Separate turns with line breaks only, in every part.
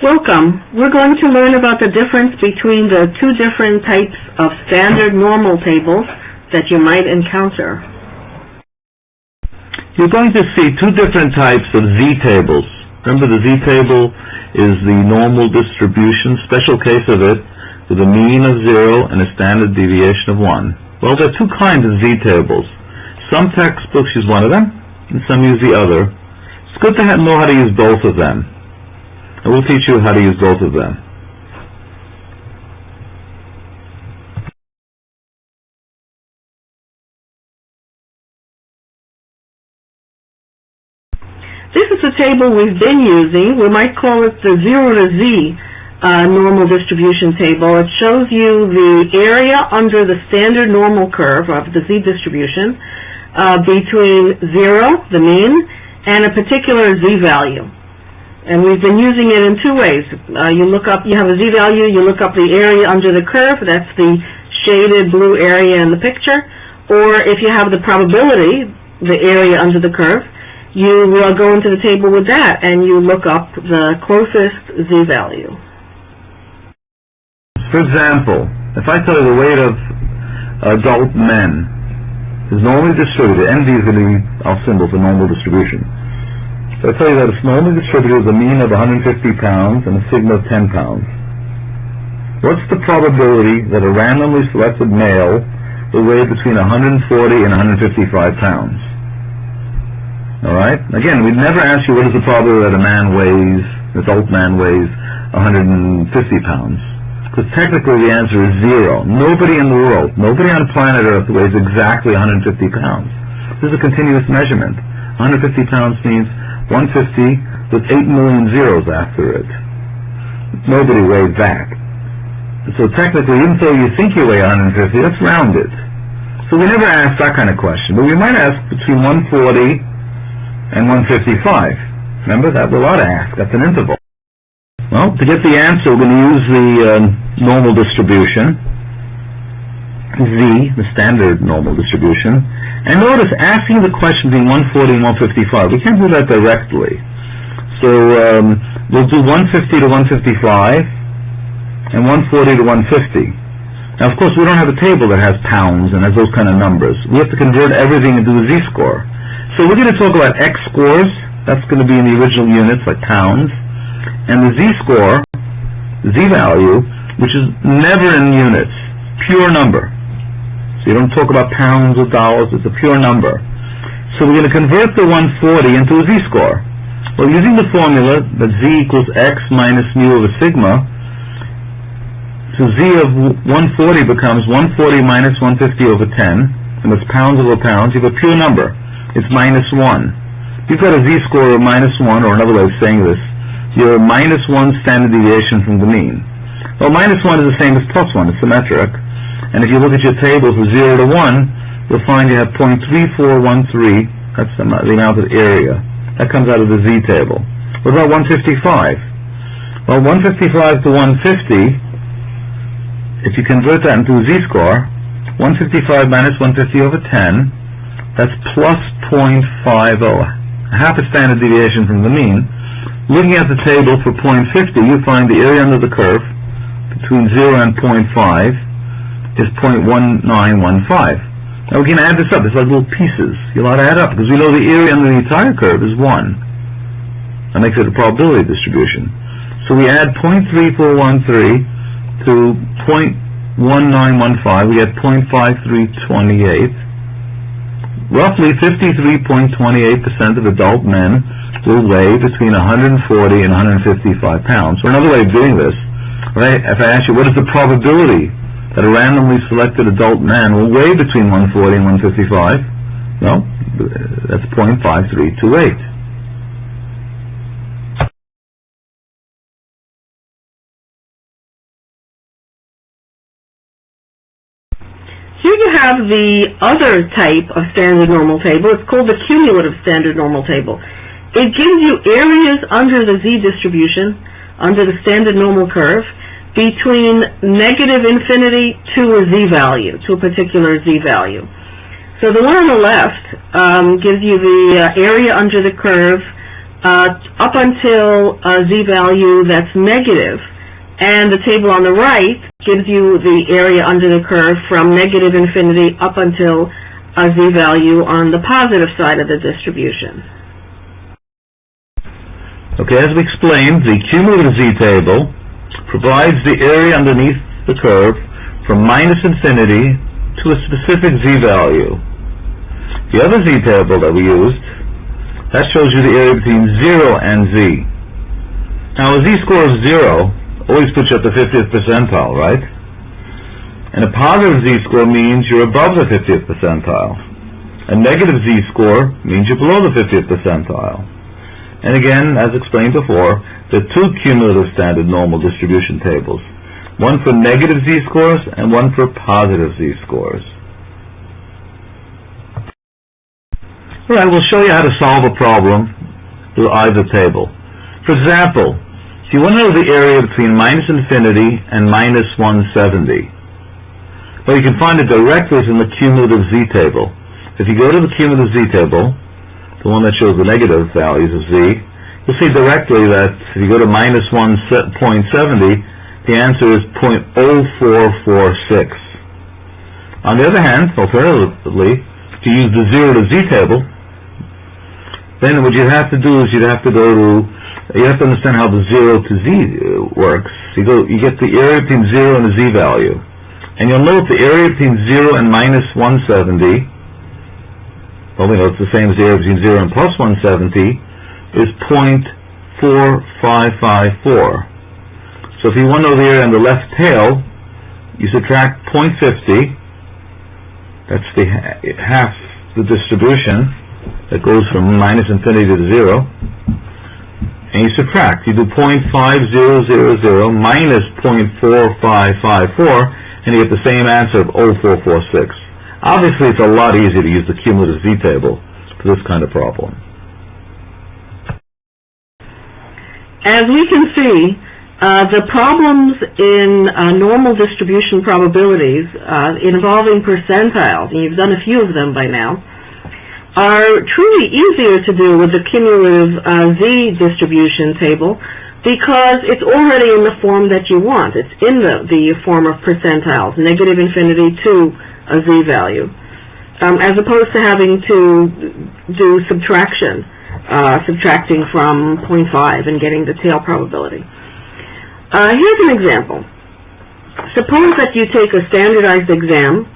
Welcome. We're going to learn about the difference between the two different types of standard normal tables that you might encounter.
You're going to see two different types of z-tables. Remember the z-table is the normal distribution, special case of it, with a mean of zero and a standard deviation of one. Well, there are two kinds of z-tables. Some textbooks use one of them, and some use the other. It's good to know how to use both of them. And we'll teach you how to use both of them.
This is a table we've been using. We might call it the 0 to z uh, normal distribution table. It shows you the area under the standard normal curve of the z distribution uh, between 0, the mean, and a particular z value. And we've been using it in two ways. Uh, you look up, you have a z-value, you look up the area under the curve, that's the shaded blue area in the picture, or if you have the probability, the area under the curve, you uh, go into the table with that and you look up the closest z-value.
For example, if I tell you the weight of adult men is normally distributed, ND is going to be our symbol for normal distribution. So I tell you that it's normally distributed with a mean of 150 pounds and a sigma of 10 pounds. What's the probability that a randomly selected male will weigh between 140 and 155 pounds? Alright? Again, we'd never ask you what is the probability that a man weighs, an adult man weighs 150 pounds. Because technically the answer is zero. Nobody in the world, nobody on planet Earth weighs exactly 150 pounds. This is a continuous measurement. 150 pounds means 150 with 8 million zeros after it. Nobody weighed that. So technically, even though you think you weigh 150, that's rounded. So we never ask that kind of question. But we might ask between 140 and 155. Remember, that we ought to ask. That's an interval. Well, to get the answer, we're going to use the uh, normal distribution, z, the standard normal distribution. And notice, asking the question between 140 and 155, we can't do that directly. So um, we'll do 150 to 155 and 140 to 150. Now, of course, we don't have a table that has pounds and has those kind of numbers. We have to convert everything into a z-score. So we're going to talk about x scores. That's going to be in the original units, like pounds. And the z-score, z-value, which is never in units, pure number. So you don't talk about pounds or dollars, it's a pure number. So we're going to convert the 140 into a z-score. Well, using the formula that z equals x minus mu over sigma, so z of 140 becomes 140 minus 150 over 10, and it's pounds over pounds, you have a pure number. It's minus 1. You've got a z-score of minus 1, or another way of saying this, you're minus 1 standard deviation from the mean. Well, minus 1 is the same as plus 1, it's symmetric. And if you look at your table from 0 to 1, you'll find you have 0.3413, that's the, the amount of area. That comes out of the z table. What about 155? Well, 155 to 150, if you convert that into a z-score, 155 minus 150 over 10, that's plus 0.50, half a standard deviation from the mean. Looking at the table for 0.50, you find the area under the curve between 0 and 0.5 is 0.1915. Now we can add this up. It's like little pieces. You'll have to add up because we know the area under the entire curve is 1. That makes it a probability distribution. So we add 0.3413 to 0.1915. We get 0.5328. Roughly 53.28% of adult men will weigh between 140 and 155 pounds. Or another way of doing this, right, if I ask you what is the probability that a randomly selected adult man will weigh between 140 and 155, well, that's 0.5328.
Here you have the other type of standard normal table. It's called the cumulative standard normal table. It gives you areas under the z distribution, under the standard normal curve, between negative infinity to a z value, to a particular z value. So the one on the left um, gives you the uh, area under the curve uh, up until a z-value that's negative, and the table on the right gives you the area under the curve from negative infinity up until a z-value on the positive side of the distribution.
Okay, as we explained, the cumulative z-table provides the area underneath the curve from minus infinity to a specific z-value. The other z-table that we used, that shows you the area between 0 and z. Now, a z-score of 0 always puts you at the 50th percentile, right? And a positive z-score means you're above the 50th percentile. A negative z-score means you're below the 50th percentile. And again, as explained before, there are two cumulative standard normal distribution tables. One for negative z-scores and one for positive z-scores. Alright, we'll show you how to solve a problem with either table. For example, if you want to know the area between minus infinity and minus 170, well, you can find it directly from the cumulative z-table. If you go to the cumulative z-table, the one that shows the negative values of z, you'll see directly that if you go to minus 1.70, the answer is 0.0446. On the other hand, alternatively, you use the 0 to z table, then what you'd have to do is you'd have to go to, you have to understand how the 0 to z uh, works. You go, you get the area between 0 and the z value. And you'll note the area between 0 and minus 170 well, we know it's the same as the area between 0 and plus 170, is 0.4554. So if you want to know the area on the left tail, you subtract 0.50, that's the half the distribution that goes from minus infinity to 0, and you subtract. You do 0.5000 minus 0.4554, and you get the same answer of 0446. Obviously, it's a lot easier to use the cumulative z-table for this kind of problem.
As we can see, uh, the problems in uh, normal distribution probabilities uh, involving percentiles, and you've done a few of them by now, are truly easier to do with the cumulative uh, z distribution table because it's already in the form that you want. It's in the, the form of percentiles, negative infinity to a z value, um, as opposed to having to do subtraction, uh, subtracting from 0.5 and getting the tail probability. Uh, here's an example. Suppose that you take a standardized exam,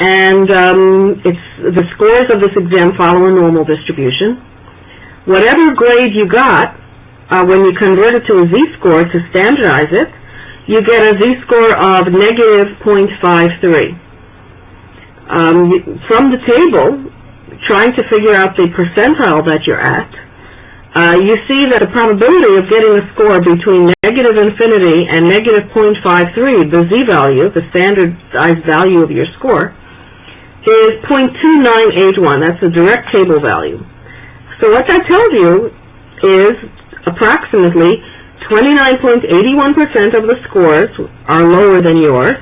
and um, it's the scores of this exam follow a normal distribution. Whatever grade you got, uh, when you convert it to a z-score to standardize it, you get a z-score of negative 0.53 um, from the table, trying to figure out the percentile that you're at, uh, you see that the probability of getting a score between negative infinity and negative 0.53, the z-value, the standardized value of your score, is 0.2981. That's the direct table value. So what that tells you is approximately 29.81% of the scores are lower than yours,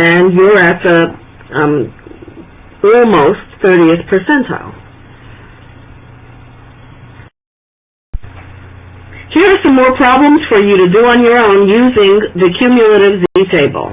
and you're at the um, almost 30th percentile. Here are some more problems for you to do on your own using the cumulative z-table.